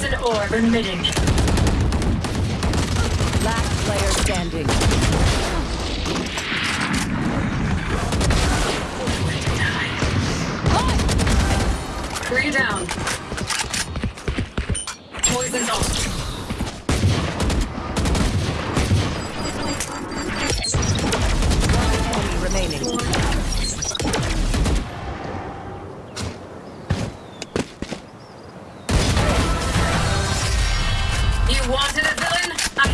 Poison orb emitting. Last player standing. Three down. Poison's off. You wanted a villain? I